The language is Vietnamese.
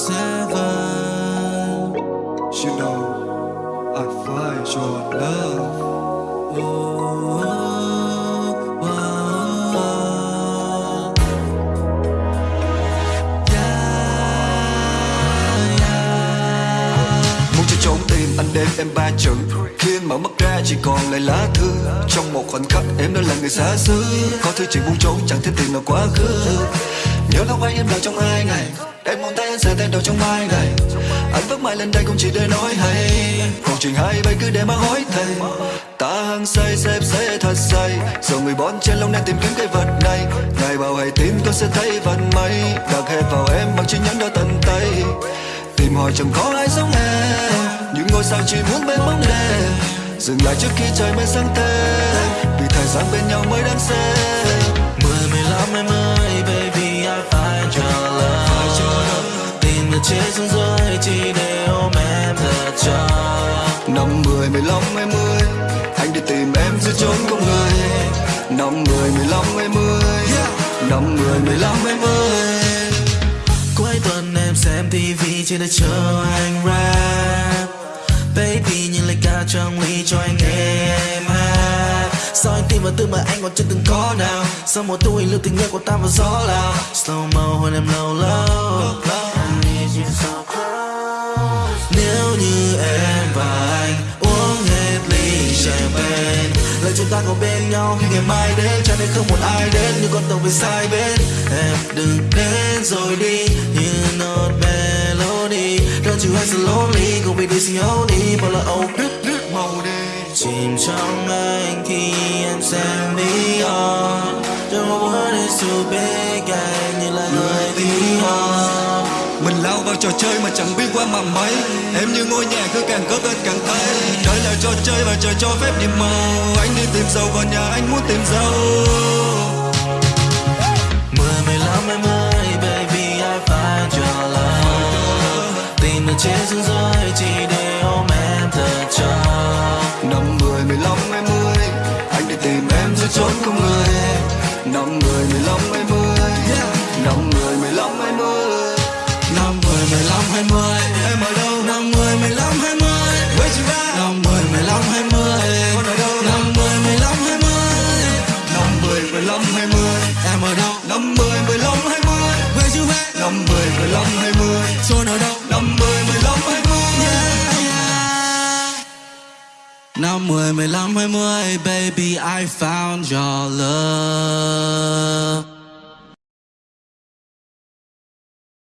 Muốn cho trốn tìm anh đêm em ba chữ. Khi mở mắt ra chỉ còn lại lá thư. Trong một khoảnh khắc em đã là người xa xứ. Có thứ chỉ buông trốn chẳng thể tìm nào quá khứ. Nhớ lâu ấy em là trong hai ngày. Sẽ tay đầu trong mai ngày Anh bước mãi lên đây cũng chỉ để nói hay. Cuộc trình hai bay cứ để mà hối thầy. Ta hăng say xếp say thật say. Rồi người bón trên lòng đang tìm kiếm cái vật này. Ngày bảo hãy tin tôi sẽ thấy vận may. Đặt hết vào em bằng chi nhẫn đo tận tay. Tìm hỏi chẳng có ai giống em. Những ngôi sao chỉ muốn bên bóng đêm. Dừng lại trước khi trời mới sáng thêm. Vì thời gian bên nhau mới đáng xem. Chết xuống rơi chỉ để ôm em thật cho. Năm mười mười lăm hai mươi Anh đi tìm em giữa chốn không người. Năm mười mười lăm hai mươi Năm mười mười lăm hai mươi. Cuối tuần em xem TV trên để chờ anh rap. Baby nhìn lại ca trong ly cho anh nghe em hát. Sao anh tin vào thứ mà anh còn chưa từng có nào? Sau một tuổi lưu tình yêu của ta vào gió lao Slow mo hôn em lâu lâu champagne Lời chúng ta còn bên nhau. Khi ngày mai đến, Cho nên không một ai đến như con tàu về sai bên. Em đừng đến rồi đi như not melody. Don't you have so lonely Cùng vì đi xin đi Bao là âu đứt đứt màu đi Chìm trong anh khi em xem đi on Don't know is too big, Anh như là người tí hon lao vào trò chơi mà chẳng biết qua mà mấy Em như ngôi nhà cứ càng cất lên càng thấy Đây là trò chơi và trời cho phép nhiệm màu Anh đi tìm dâu còn nhà anh muốn tìm dâu Mười mười lăm em ơi baby I find your love. Tìm được trên xuống rơi chỉ để ôm em thật cho Năm mười mười lăm hai mươi Anh đi tìm em giữa chốn không người. Năm mười mười lăm hai mươi hai mươi Em ở đâu? Năm mười mười lăm hai mươi. Where you at? Năm mười mười lăm hai mươi. Con ở đâu? Năm mười mười lăm hai mươi. Năm mười mười lăm hai mươi. Em ở đâu? Năm mười mười lăm hai mươi. Where you at? Năm mười mười lăm hai mươi. Chôn ở đâu? Năm mười mười lăm hai mươi. Yeah, yeah. Năm mười mười lăm hai mươi. Baby I found your love.